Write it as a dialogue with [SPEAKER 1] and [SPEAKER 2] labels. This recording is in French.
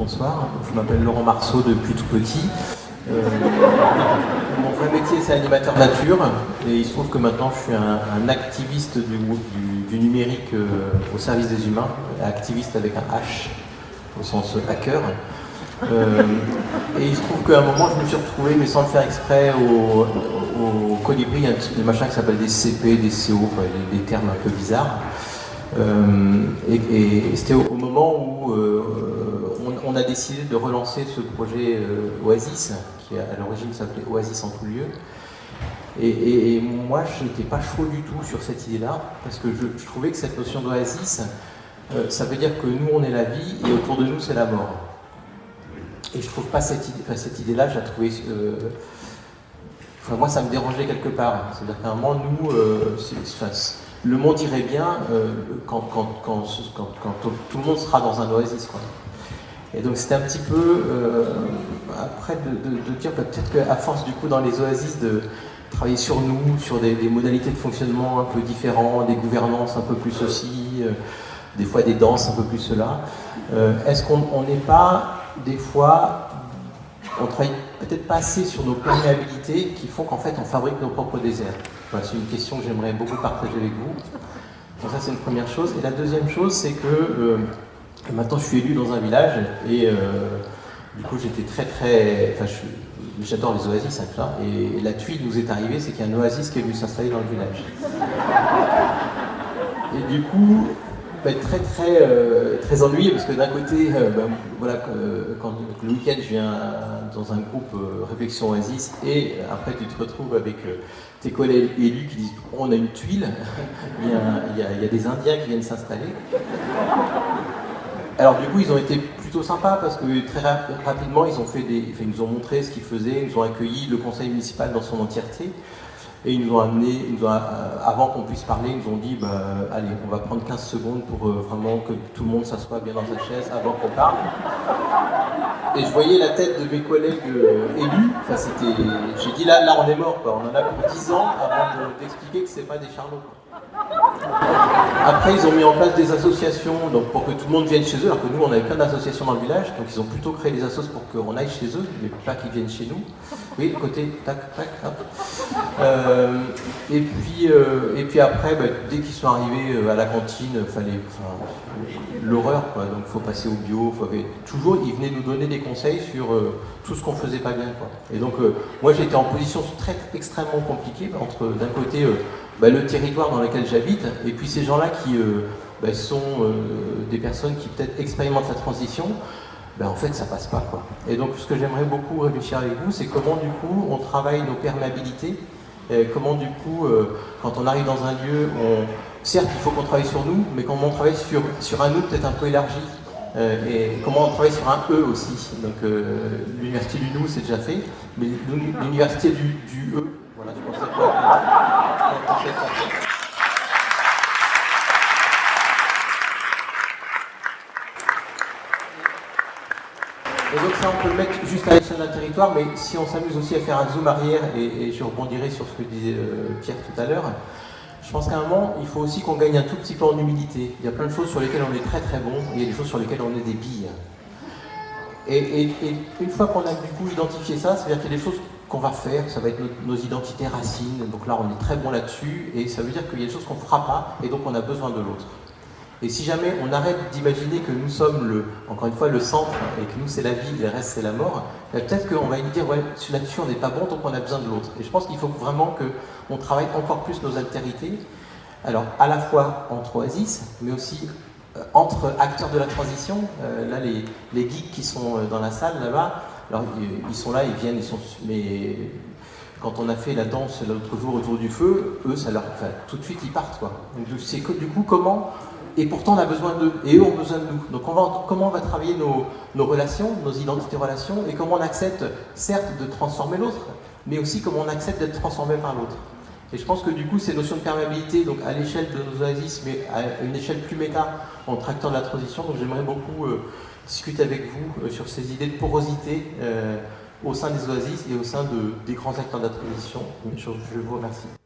[SPEAKER 1] bonsoir. Je m'appelle Laurent Marceau depuis tout petit. Euh, mon vrai métier, c'est animateur nature. Et il se trouve que maintenant, je suis un, activiste du, numérique euh, au service des humains. Activiste avec un H, au sens hacker. Euh, et il se trouve qu'à un moment, je me suis retrouvé, mais sans le faire exprès, au, Colibri, il y a des machins qui s'appellent des CP, des CO, des, termes un peu bizarres. et, c'était au, moment où on, a décidé de relancer ce projet Oasis, qui à l'origine s'appelait Oasis en tout lieu. Et, moi, je n'étais pas chaud du tout sur cette idée-là, parce que je, trouvais que cette notion d'oasis, euh, ça veut dire que nous, on est la vie, et autour de nous, c'est la mort. Et je trouve pas cette idée-là, je la trouvais... Euh, enfin, moi, ça me dérangeait quelque part. C'est-à-dire qu'à un moment, nous, euh, le monde irait bien quand, tout le monde sera dans un oasis. Et donc c'était un petit peu, euh, après, de, dire peut-être qu'à force du coup dans les oasis de travailler sur nous, sur des, modalités de fonctionnement un peu différents, des gouvernances un peu plus ceci, euh, des fois des danses un peu plus cela, euh, est-ce qu'on n'est pas des fois, on travaille peut-être pas assez sur nos perméabilités qui font qu'en fait on fabrique nos propres déserts? C'est une question que j'aimerais beaucoup partager avec vous. Donc ça c'est une première chose. Et la deuxième chose c'est que maintenant, je suis élu dans un village et euh, du coup, j'étais très très. Enfin, j'adore les oasis, ça. Et la tuile nous est arrivée, c'est qu'il y a un oasis qui est venu s'installer dans le village. Et du coup, bah, très très euh, très ennuyé parce que d'un côté, euh, bah, voilà, quand le week-end je viens dans un groupe réflexion oasis et après tu te retrouves avec tes collègues élus qui disent on a une tuile, il y a des Indiens qui viennent s'installer. Alors du coup, ils ont été plutôt sympas parce que très rapidement, ils, ont fait des, ils nous ont montré ce qu'ils faisaient, ils nous ont accueilli le conseil municipal dans son entièreté. Et ils nous ont amené, euh, avant qu'on puisse parler, ils nous ont dit bah, allez, on va prendre 15 secondes pour euh, vraiment que tout le monde s'assoie bien dans sa chaise avant qu'on parle. Et je voyais la tête de mes collègues euh, élus. Enfin, c'était, j'ai dit là, là, on est mort. On en a pour 10 ans avant d'expliquer que c'est pas des charlots. Après, ils ont mis en place des associations donc pour que tout le monde vienne chez eux, alors que nous, on avait plein d'associations dans le village, donc ils ont plutôt créé des associations pour qu'on aille chez eux, mais pas qu'ils viennent chez nous. Oui, côté, tac, tac, hop. Euh, et, puis, euh, et puis après, bah, dès qu'ils sont arrivés euh, à la cantine, fallait, l'horreur, quoi. Donc, il faut passer au bio. Toujours, ils venaient nous donner des conseils sur tout ce qu'on faisait pas bien, quoi. Et donc, moi, j'étais en position très extrêmement compliquée entre, d'un côté, bah, le territoire dans lequel j'habite, et puis ces gens-là qui euh, bah, sont euh, des personnes qui peut-être expérimentent la transition, bah, en fait ça passe pas. Quoi. Et donc ce que j'aimerais beaucoup réfléchir avec vous, c'est comment du coup on travaille nos perméabilités, comment du coup, euh, quand on arrive dans un lieu, certes il faut qu'on travaille sur nous, mais comment on travaille sur, sur un nous peut-être un peu élargi, et comment on travaille sur un eux aussi. Donc l'université du nous c'est déjà fait, mais l'université du, eux, voilà, je pense que et donc ça, on peut le mettre juste à l'échelle d'un territoire, mais si on s'amuse aussi à faire un zoom arrière, et, je rebondirai sur ce que disait euh, Pierre tout à l'heure, je pense qu'à un moment, il faut aussi qu'on gagne un tout petit peu en humilité. Il y a plein de choses sur lesquelles on est très très bon, il y a des choses sur lesquelles on est des billes. Et, et une fois qu'on a du coup identifié ça, c'est-à-dire qu'il y a des choses qu'on va faire, ça va être nos, identités racines, donc là on est très bon là-dessus, et ça veut dire qu'il y a des choses qu'on ne fera pas, et donc on a besoin de l'autre. Et si jamais on arrête d'imaginer que nous sommes, le, encore une fois, le centre, et que nous c'est la vie, et le reste c'est la mort, ben, peut-être qu'on va nous dire, ouais, là-dessus on n'est pas bon, donc on a besoin de l'autre. Et je pense qu'il faut vraiment qu'on travaille encore plus nos altérités, alors à la fois entre oasis, mais aussi euh, entre acteurs de la transition, euh, là les, les geeks qui sont euh, dans la salle là-bas, alors, ils sont là, ils viennent, ils sont. Mais quand on a fait la danse l'autre jour autour du feu, eux, ça leur. Tout de suite, ils partent, quoi. Donc, c'est du coup comment. Et pourtant, on a besoin d'eux, et eux ont besoin de nous. Donc, on va, comment on va travailler nos, nos relations, nos identités relations, et comment on accepte, certes, de transformer l'autre, mais aussi comment on accepte d'être transformé par l'autre. Et je pense que du coup, ces notions de perméabilité, donc à l'échelle de nos oasis, mais à une échelle plus méta, en tractant de la transition, donc j'aimerais beaucoup euh, discuter avec vous euh, sur ces idées de porosité euh, au sein des oasis et au sein de, des grands acteurs de la transition. Je, je vous remercie.